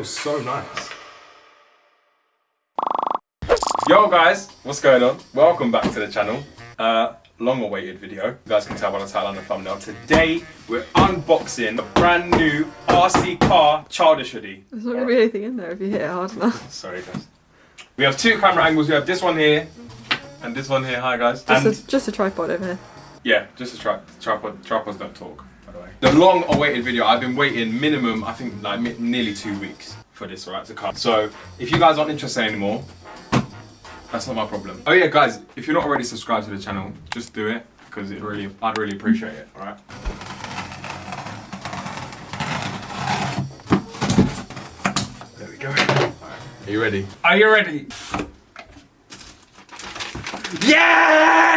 feels so nice. Yo guys, what's going on? Welcome back to the channel. Uh, long awaited video. You guys can tell by the title and the thumbnail. Today, we're unboxing a brand new RC car childish hoodie. There's not going to be anything in there if you hit it hard enough. Sorry guys. We have two camera angles. We have this one here and this one here. Hi guys. Just, and a, just a tripod over here. Yeah, just a tri tripod. Tripods don't talk, by the long awaited video. I've been waiting minimum, I think like nearly two weeks for this, right, to come. So if you guys aren't interested anymore, that's not my problem. Oh yeah, guys, if you're not already subscribed to the channel, just do it because it really, I'd really appreciate it. All right. There we go. Right. Are you ready? Are you ready?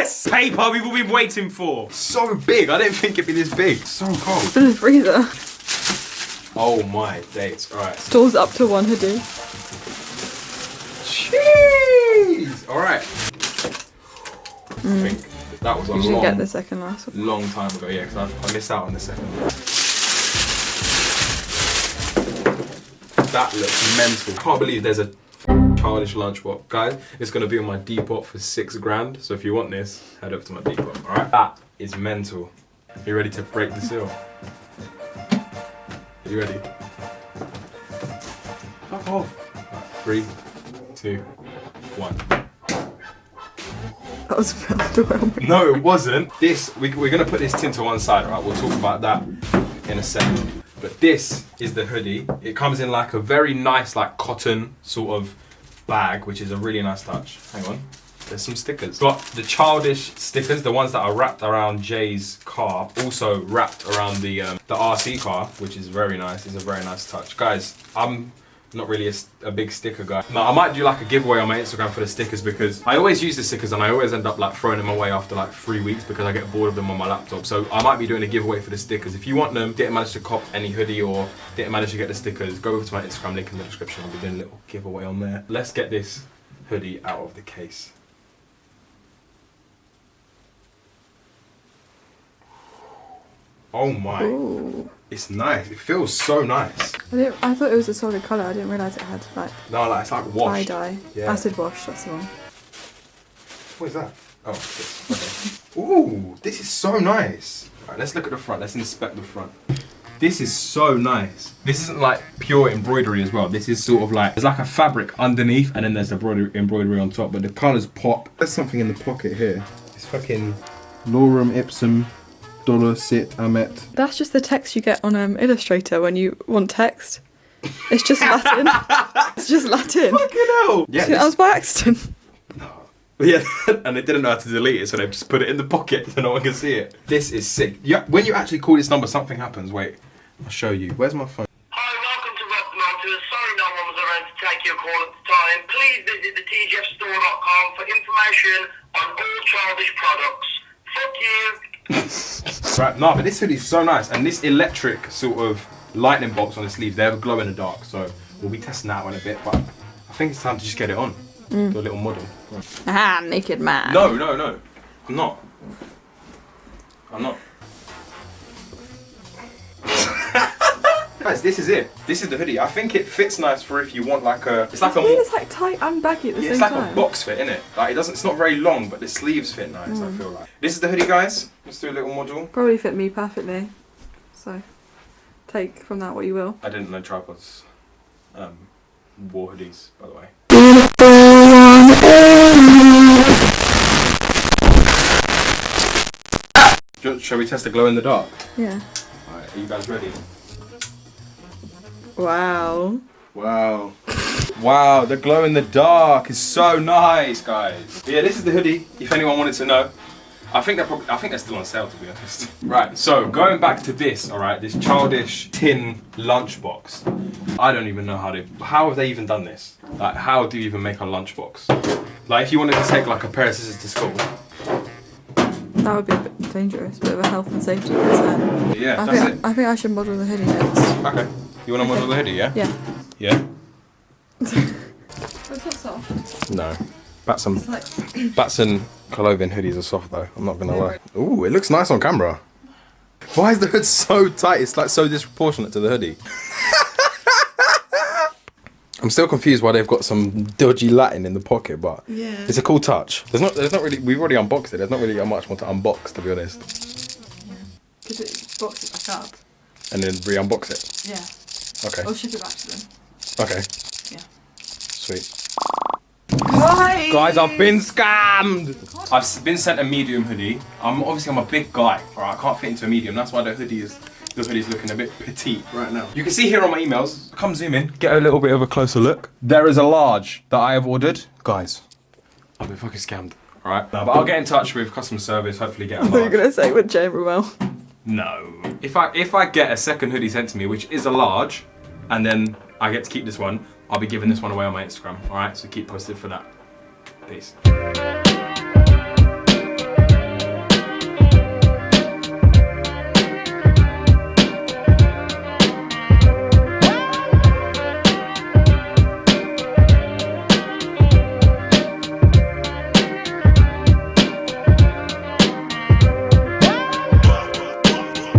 Yes! Paper we've all been waiting for. So big. I didn't think it'd be this big. So cold. In the freezer. Oh my days. All right. Stores up to one hoodie. Jeez. All right. Mm. I think that was a you should long, get the second last one. long time ago. Yeah, because I, I missed out on the second. That looks mental. Can't believe there's a childish lunchbox. Guys, it's going to be on my Depop for six grand. So if you want this, head over to my Depop, alright? That is mental. Are you ready to break the seal? Are you ready? Fuck off. Three, two, one. That was underwhelming. No, it wasn't. This, we, we're going to put this tin to one side, right? We'll talk about that in a second. But this is the hoodie. It comes in like a very nice like cotton sort of bag, which is a really nice touch. Hang on. There's some stickers. Got the childish stickers, the ones that are wrapped around Jay's car, also wrapped around the um, the RC car, which is very nice. It's a very nice touch. Guys, I'm not really a, a, big sticker guy. No, I might do like a giveaway on my Instagram for the stickers because I always use the stickers and I always end up like throwing them away after like three weeks because I get bored of them on my laptop. So I might be doing a giveaway for the stickers. If you want them, didn't manage to cop any hoodie or didn't manage to get the stickers, go over to my Instagram link in the description. I'll be doing a little giveaway on there. Let's get this hoodie out of the case. Oh my. Ooh. It's nice. It feels so nice. I didn't. I thought it was a solid colour. I didn't realise it had like. No, like it's like wash. Tie dye. Yeah. Acid wash. That's the one. What is that? Oh, this. Okay. Ooh, this is so nice. Alright, let's look at the front. Let's inspect the front. This is so nice. This isn't like pure embroidery as well. This is sort of like, there's like a fabric underneath and then there's embroidery, embroidery on top, but the colours pop. There's something in the pocket here. It's fucking Lorem Ipsum dolor sit amet. That's just the text you get on um, Illustrator when you want text. It's just Latin. it's just Latin. Fucking hell. Yeah, that was by accident. Yeah, and they didn't know how to delete it, so they just put it in the pocket so no one can see it. This is sick. Yeah, when you actually call this number, something happens. Wait, I'll show you. Where's my phone? Hi, welcome to Web Motors. Sorry no one was around to take your call at the time. Please visit the tjfstore.com for information on all childish products. Fuck you. right, no, but this hoodie's so nice, and this electric sort of lightning bolts on the sleeves, they have a glow in the dark, so we'll be testing that one a bit, but I think it's time to just get it on. Mm. Do a little model. Ah, naked man. No, no, no. I'm not. I'm not. Guys, this is it. This is the hoodie. I think it fits nice for if you want like a. It's like I a. It's like tight and baggy at the yeah, same it's like time. a box fit, isn't it? Like it doesn't. It's not very long, but the sleeves fit nice. Mm. I feel like. This is the hoodie, guys. Let's do a little model. Probably fit me perfectly. So, take from that what you will. I didn't know tripods um, wore hoodies, by the way. Shall we test the glow in the dark? Yeah. Alright, are you guys ready? Wow. Wow. wow, the glow in the dark is so nice, guys. Yeah, this is the hoodie, if anyone wanted to know. I think they're probably, I think they're still on sale to be honest. Right, so going back to this, all right, this childish tin lunchbox. I don't even know how to, how have they even done this? Like, how do you even make a lunchbox? Like, if you wanted to take like a pair of scissors to school. That would be a bit dangerous, bit of a health and safety concern. Yeah, I that's think, it. I think I should model the hoodie next. Okay. You want to model the hoodie, yeah? Yeah. Yeah? it's not soft. No. Batson, like Batson clothing hoodies are soft though, I'm not gonna lie. Ooh, it looks nice on camera. Why is the hood so tight? It's like so disproportionate to the hoodie. I'm still confused why they've got some dodgy Latin in the pocket, but Yeah. it's a cool touch. There's not, there's not really. We've already unboxed it. There's not really much more to unbox, to be honest. Because it box it back up. And then re-unbox it. Yeah. Okay. Oh, or ship it back to them. Okay. Yeah. Sweet. Guys! Guys, I've been scammed. I've been sent a medium hoodie. I'm obviously I'm a big guy. All right, I can't fit into a medium. That's why the hoodie is the hoodie's looking a bit petite right now. You can see here on my emails. Come zoom in, get a little bit of a closer look. There is a large that I have ordered. Guys, I've been fucking scammed. All right, no, but I'll get in touch with customer service. Hopefully, get a I thought you were large. going to say with Jane Ruel. No. If I if I get a second hoodie sent to me, which is a large, and then I get to keep this one, I'll be giving this one away on my Instagram. All right, so keep posted for that. Peace.